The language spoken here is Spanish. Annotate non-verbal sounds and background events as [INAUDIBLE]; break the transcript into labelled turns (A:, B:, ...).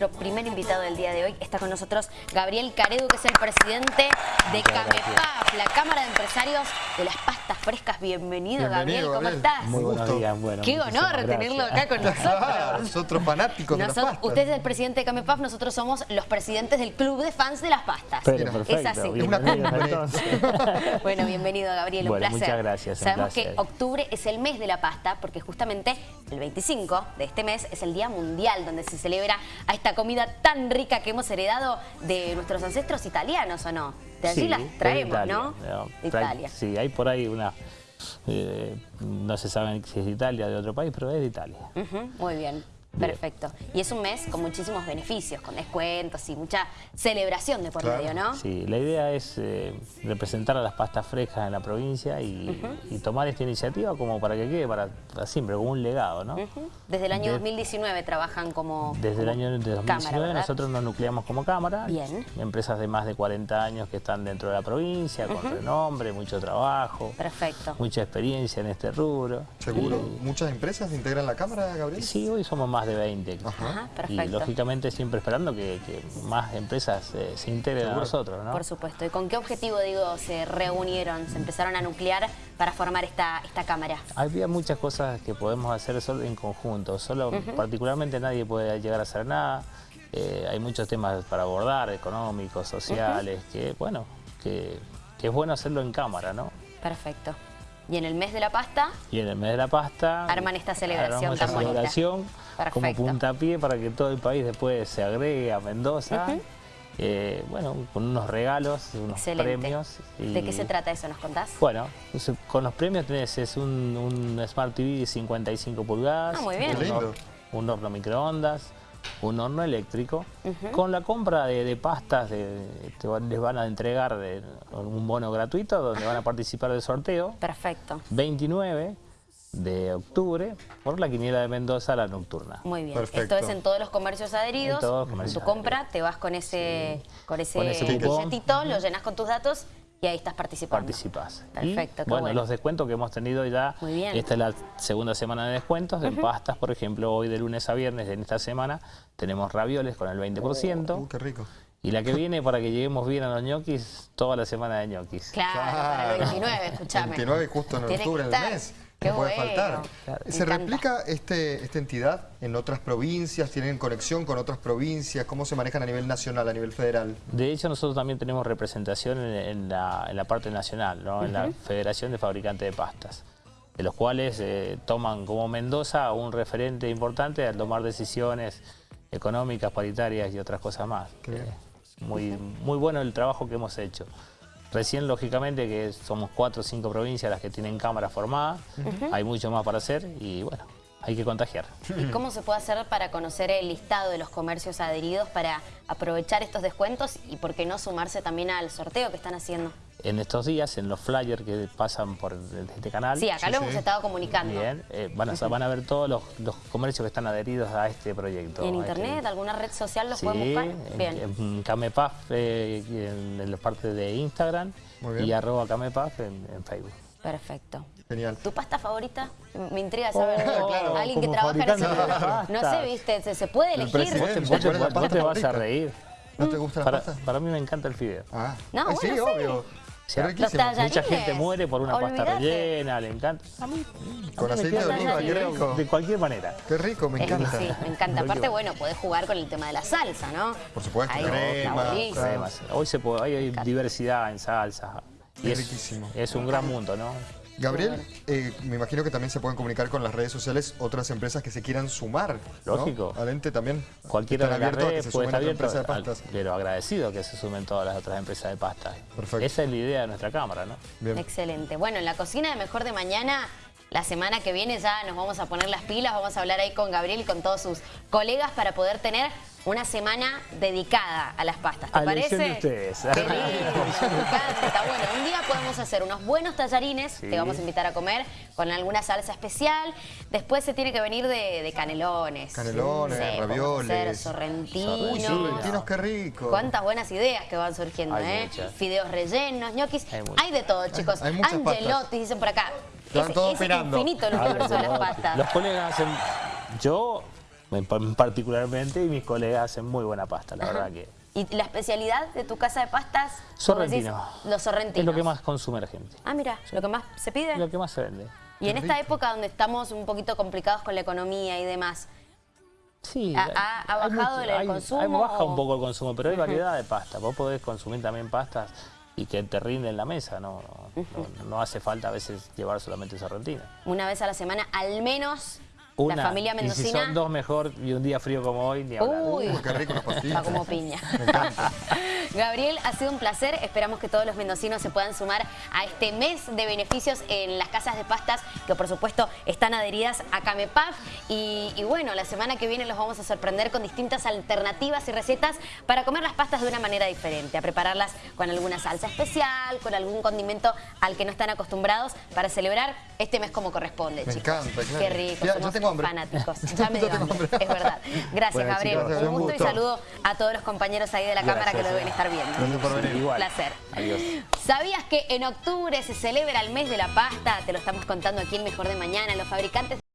A: Nuestro primer invitado del día de hoy está con nosotros Gabriel Caredu, que es el presidente de CAMEPAF, la Cámara de Empresarios de las Pastas Frescas. Bienvenido, Gabriel, ¿cómo estás?
B: Muy buenos días, bueno.
A: Qué honor tenerlo acá con nosotros. [LAUGHS]
B: nosotros fanáticos de las pastas.
A: Usted es el presidente de CAMEPAF, nosotros somos los presidentes del club de fans de las pastas.
B: Pero, perfecto,
A: es así.
B: Es una [LAUGHS]
A: bueno, bienvenido Gabriel, un placer.
B: muchas gracias.
A: Sabemos que octubre es el mes de la pasta porque justamente el 25 de este mes es el Día Mundial donde se celebra a esta comida tan rica que hemos heredado de nuestros ancestros italianos, ¿o no? De allí las traemos, ¿no?
B: De Italia. Sí, hay por ahí una... Eh, no se sabe si es de Italia o de otro país, pero es de Italia.
A: muy bien. Perfecto. Y es un mes con muchísimos beneficios, con descuentos y mucha celebración de por medio, ¿no?
B: Sí, la idea es eh, representar a las pastas frescas en la provincia y, tomar esta iniciativa como para que quede para, siempre, como un legado, ¿no?
A: Desde el año 2019 trabajan como
B: Desde el año 2019 nosotros nos nucleamos como cámara.
A: Bien.
B: Empresas de más de 40 años que están dentro de la provincia, con renombre, mucho trabajo.
A: Perfecto.
B: Mucha experiencia en este rubro.
C: ¿Seguro? ¿Muchas empresas integran la cámara, Gabriel?
B: Sí, hoy somos más de 20. Y lógicamente siempre esperando que, más empresas eh, se integren a nosotros, ¿no?
A: Por supuesto. ¿Y con qué objetivo, digo, se reunieron, se empezaron a nuclear para formar esta, esta cámara?
B: Había muchas cosas que podemos hacer solo en conjunto. Solo, particularmente nadie puede llegar a hacer nada. Eh, hay muchos temas para abordar, económicos, sociales, que bueno, que, que es bueno hacerlo en cámara, ¿no?
A: Perfecto. Y en el mes de la pasta...
B: Y en el mes de la pasta...
A: Arman esta celebración
B: esta celebración como puntapié para que todo el país después se agregue a Mendoza. Eh, bueno, con unos regalos, unos premios.
A: ¿De qué se trata eso? ¿Nos contás?
B: Bueno, con los premios tenés es un, Smart TV de 55 pulgadas.
A: Ah, muy bien.
B: un horno microondas, un horno eléctrico. Con la compra de, pastas les van a entregar un bono gratuito donde van a participar del sorteo.
A: Perfecto.
B: 29 de octubre por la quiniela de Mendoza, la nocturna.
A: Muy bien. Esto es en todos los comercios adheridos. En tu compra te vas con ese, con ese, billetito, lo llenas con tus datos y ahí estás participando.
B: Participas.
A: Perfecto,
B: bueno, los descuentos que hemos tenido ya, esta es la segunda semana de descuentos, de pastas, por ejemplo, hoy de lunes a viernes, en esta semana, tenemos ravioles con el 20%.
C: Uh, qué rico.
B: Y la que viene, para que lleguemos bien a los ñoquis, toda la semana de ñoquis.
A: Claro, para el 29, escúchame.
C: 29 justo en octubre del mes.
A: Qué
C: puede faltar. ¿Se replica este, esta entidad en otras provincias? ¿Tienen conexión con otras provincias? ¿Cómo se manejan a nivel nacional, a nivel federal?
B: De hecho, nosotros también tenemos representación en, la, parte nacional, ¿no? en la Federación de Fabricantes de Pastas, de los cuales eh, toman como Mendoza un referente importante al tomar decisiones económicas, paritarias y otras cosas más. Eh, muy, muy bueno el trabajo que hemos hecho. Recién, lógicamente, que somos cuatro o cinco provincias las que tienen cámara formada, hay mucho más para hacer y bueno, hay que contagiar.
A: ¿Y cómo se puede hacer para conocer el listado de los comercios adheridos para aprovechar estos descuentos y por qué no sumarse también al sorteo que están haciendo?
B: En estos días, en los flyers que pasan por este canal.
A: Sí, acá lo hemos estado comunicando.
B: Bien, eh, van, a, van a ver todos los, comercios que están adheridos a este proyecto.
A: ¿Y en internet? ¿Alguna red social los pueden buscar?
B: Bien. En, Camepaf, eh, en la parte de Instagram y arroba Camepaf en Facebook.
A: Perfecto.
C: Genial.
A: ¿Tu pasta favorita? Me intriga saber. Oh, Alguien que trabaja en ese No sé, viste, se, puede elegir.
B: Vos, te, vas a reír.
C: ¿No te gusta la
B: para,
C: pasta?
B: Para mí me encanta el fideo.
A: Ah, no, bueno, sí, obvio.
B: mucha gente muere por una pasta rellena, le encanta. A mí,
C: con aceite de oliva, qué rico.
B: De cualquier manera.
C: Qué rico, me encanta.
A: sí, me encanta. Aparte, bueno, podés jugar con el tema de la salsa, ¿no?
C: Por supuesto, crema.
B: Hoy se puede, hay diversidad en salsa. Y es, riquísimo. Es un gran mundo, ¿no?
C: Gabriel, eh, me imagino que también se pueden comunicar con las redes sociales otras empresas que se quieran sumar.
B: Lógico.
C: Adente también.
B: Cualquiera de las redes puede estar abierto, de pastas. pero agradecido que se sumen todas las otras empresas de pastas. Perfecto. Esa es la idea de nuestra cámara, ¿no?
A: Bien. Excelente. Bueno, en la cocina de Mejor de Mañana la semana que viene ya nos vamos a poner las pilas, vamos a hablar ahí con Gabriel y con todos sus colegas para poder tener una semana dedicada a las pastas. ¿Te parece?
B: De ustedes.
A: Qué está bueno. Un día podemos hacer unos buenos tallarines, te vamos a invitar a comer con alguna salsa especial. Después se tiene que venir de, canelones.
C: Canelones, ravioles.
A: sorrentinos.
C: sorrentinos, qué rico.
A: Cuántas buenas ideas que van surgiendo, ¿eh? Fideos rellenos, ñoquis. Hay, de todo, chicos. Hay, dicen por acá.
C: Están todos
A: es infinito el universo de las pastas.
B: Los colegas hacen... Yo en pa- particularmente, y mis colegas hacen muy buena pasta, la verdad que
A: ¿Y la especialidad de tu casa de pastas? decís,
B: Sorrentino.
A: Los sorrentinos.
B: es lo que más consume la gente,
A: Ah, mira, lo que más se pide.
B: lo que más se vende.
A: Y en esta época donde estamos un poquito complicados con la economía y demás,
B: Sí,
A: ¿Ha-
B: hay
A: bajado el
B: hay-
A: consumo
B: hay- baja
A: o-
B: un poco el consumo, pero hay [LAUGHS] variedad de pasta. Vos podés consumir también pastas y que te rinden la mesa, no, no, no- [LAUGHS] no hace falta a veces llevar solamente sorrentino.
A: una vez a la semana, al menos
B: Una,
A: la familia
B: y si
A: mendocina...
B: son dos mejor y un día frío como hoy, ni hablar.
A: Uy,
C: qué rico
A: como piña. [LAUGHS]
C: Me encanta.
A: Gabriel, ha sido un placer. Esperamos que todos los mendocinos se puedan sumar a este mes de beneficios en las casas de pastas que por supuesto están adheridas a Camepaf. Y, y bueno, la semana que viene los vamos a sorprender con distintas alternativas y recetas para comer las pastas de una manera diferente, a prepararlas con alguna salsa especial, con algún condimento al que no están acostumbrados para celebrar este mes como corresponde,
C: Me
A: chicos.
C: encanta, claro.
A: Qué rico,
C: Ya-
A: somos
C: tengo hambre.
A: fanáticos. [LAUGHS] Ya me dio hambre, es verdad. Gracias,
B: Bueno,
A: Gabriel.
B: chicos,
A: un gusto y saludo a todos los compañeros ahí de la cámara que lo
B: Gracias.
A: Estar viendo.
C: Gracias por venir.
B: Igual.
A: Placer.
B: Adiós.
A: ¿Sabías que en octubre se celebra el mes de la pasta? Te lo estamos contando aquí en Mejor de Mañana. Los fabricantes